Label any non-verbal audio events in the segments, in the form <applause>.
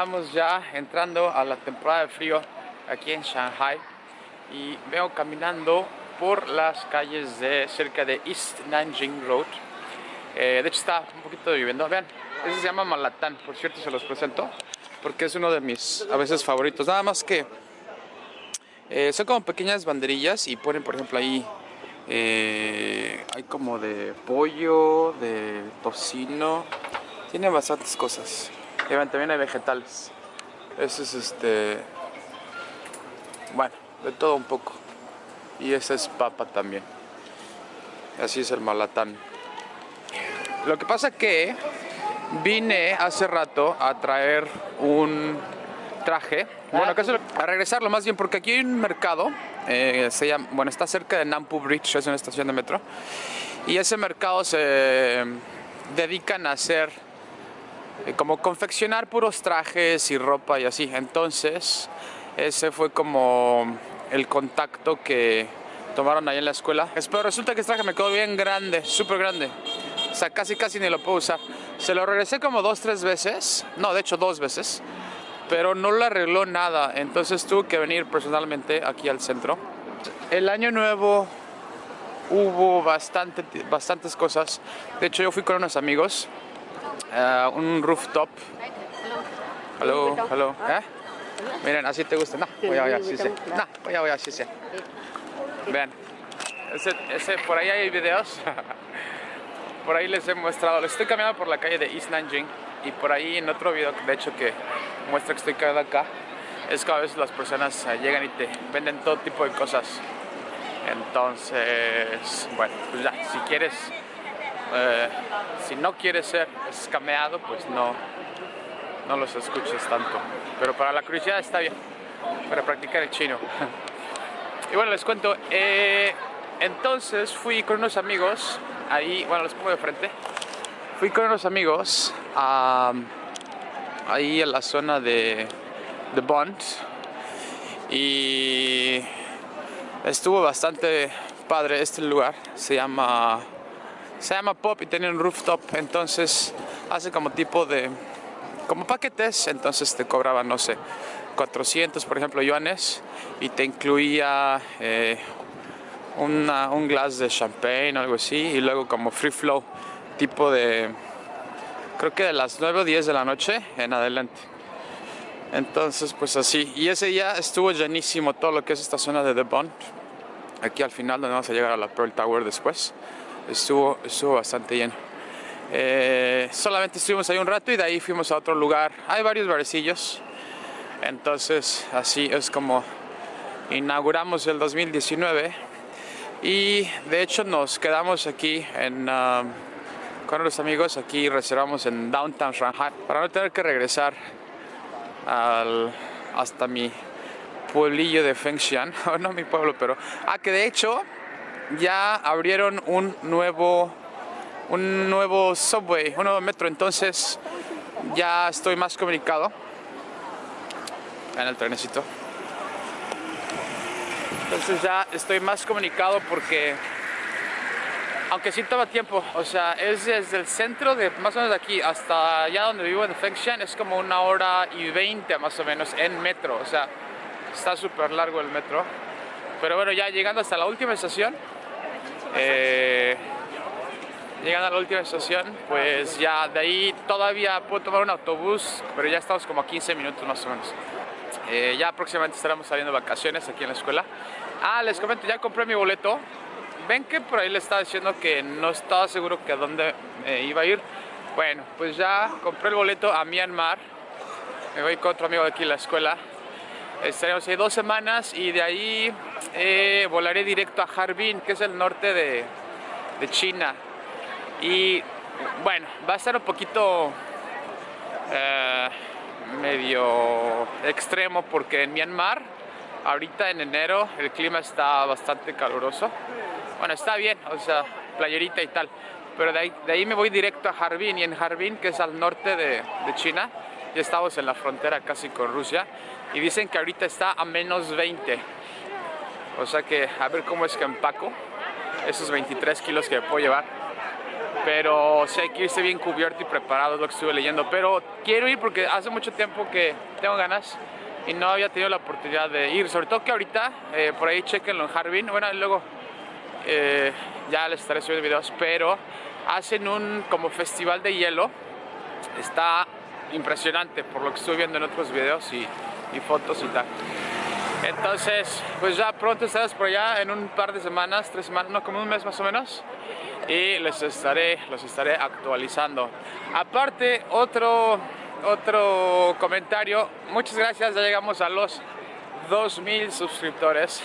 estamos ya entrando a la temporada de frío aquí en Shanghai y veo caminando por las calles de cerca de East Nanjing Road. Eh, de hecho está un poquito lloviendo. Vean, ese se llama Malatán, por cierto se los presento porque es uno de mis a veces favoritos. Nada más que eh, son como pequeñas banderillas y ponen por ejemplo ahí eh, hay como de pollo, de tocino, tiene bastantes cosas. También hay vegetales. Ese es este, bueno, de todo un poco. Y esa es papa también. Así es el malatán. Lo que pasa que vine hace rato a traer un traje, bueno, a regresarlo más bien porque aquí hay un mercado, eh, se llama, bueno, está cerca de Nampu Bridge, es una estación de metro, y ese mercado se dedican a hacer como confeccionar puros trajes y ropa y así, entonces ese fue como el contacto que tomaron ahí en la escuela. Pero resulta que este traje me quedó bien grande, súper grande. O sea, casi casi ni lo puedo usar. Se lo regresé como dos, tres veces. No, de hecho dos veces pero no le arregló nada, entonces tuve que venir personalmente aquí al centro. El año nuevo hubo bastante, bastantes cosas, de hecho yo fui con unos amigos, uh, un rooftop. Hello, hello. ¿Eh? Miren, así te gusta. No, voy a, voy a, sí, sí. No, voy a, voy a, sí, sí. Vean, ese, ese, por ahí hay videos. <laughs> por ahí les he mostrado. Les estoy caminando por la calle de East Nanjing y por ahí en otro video, de hecho que muestra que estoy quedando acá, es que a veces las personas eh, llegan y te venden todo tipo de cosas. Entonces, bueno, pues ya, si quieres, eh, si no quieres ser escameado, pues no, no los escuches tanto. Pero para la curiosidad está bien, para practicar el chino. <laughs> y bueno, les cuento, eh, entonces fui con unos amigos, ahí, bueno, les pongo de frente, fui con unos amigos a ahí en la zona de, de Bond y estuvo bastante padre este lugar se llama se llama Pop y tiene un rooftop entonces hace como tipo de como paquetes entonces te cobraban no sé 400 por ejemplo yuanes y te incluía eh, un glass de champagne o algo así y luego como free flow tipo de creo que de las 9 o 10 de la noche en adelante. Entonces, pues así. Y ese día estuvo llenísimo todo lo que es esta zona de The Bond. Aquí al final, donde vamos a llegar a la Pearl Tower después. Estuvo, estuvo bastante lleno. Eh, solamente estuvimos ahí un rato y de ahí fuimos a otro lugar. Hay varios barecillos. Entonces, así es como inauguramos el 2019. Y de hecho nos quedamos aquí en... Um, con los amigos aquí reservamos en Downtown Shanghai para no tener que regresar al, hasta mi pueblillo de Fengshan, <laughs> no mi pueblo, pero... Ah, que de hecho ya abrieron un nuevo, un nuevo subway, un nuevo metro, entonces ya estoy más comunicado en el trenecito. Entonces ya estoy más comunicado porque aunque sí toma tiempo, o sea, es desde el centro de más o menos de aquí hasta allá donde vivo en Fengshan, es como una hora y veinte más o menos en metro, o sea, está súper largo el metro. Pero bueno, ya llegando hasta la última estación, eh, llegando a la última estación, pues ya de ahí todavía puedo tomar un autobús, pero ya estamos como a 15 minutos más o menos. Eh, ya próximamente estaremos saliendo vacaciones aquí en la escuela. Ah, les comento, ya compré mi boleto ven que por ahí le estaba diciendo que no estaba seguro que a dónde iba a ir. Bueno, pues ya compré el boleto a Myanmar. Me voy con otro amigo de aquí en la escuela. Estaremos ahí dos semanas y de ahí eh, volaré directo a Harbin, que es el norte de, de China. Y bueno, va a estar un poquito eh, medio extremo porque en Myanmar, ahorita en enero, el clima está bastante caluroso. Bueno, está bien, o sea, playerita y tal. Pero de ahí, de ahí me voy directo a Harbin y en Harbin, que es al norte de, de China, ya estamos en la frontera casi con Rusia y dicen que ahorita está a menos 20. O sea que a ver cómo es que empaco esos 23 kilos que puedo llevar. pero sí hay que irse bien cubierto y preparado, es lo que estuve leyendo. Pero quiero ir porque hace mucho tiempo que tengo ganas y no había tenido la oportunidad de ir, sobre todo que ahorita, eh, por ahí chequenlo en Harbin, bueno, luego eh, ya les estaré subiendo videos, pero hacen un como festival de hielo, está impresionante por lo que estoy viendo en otros videos y, fotos y tal. Entonces, pues ya pronto estaremos por allá en un par de semanas, tres semanas, no, como un mes más o menos y les estaré, los estaré actualizando. Aparte, otro, otro comentario, muchas gracias, ya llegamos a los 2000 suscriptores,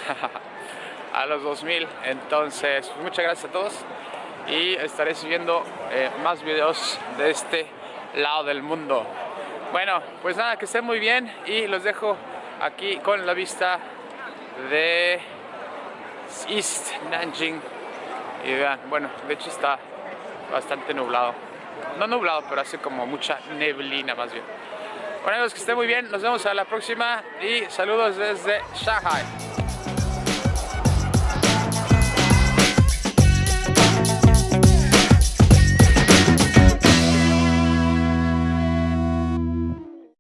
<laughs> a los 2000, entonces pues muchas gracias a todos y estaré subiendo eh, más videos de este lado del mundo. Bueno, pues nada, que estén muy bien y los dejo aquí con la vista de East Nanjing y vean, bueno, de hecho está bastante nublado. No nublado, pero hace como mucha neblina más bien. Bueno amigos, que estén muy bien, nos vemos a la próxima y saludos desde Shanghai.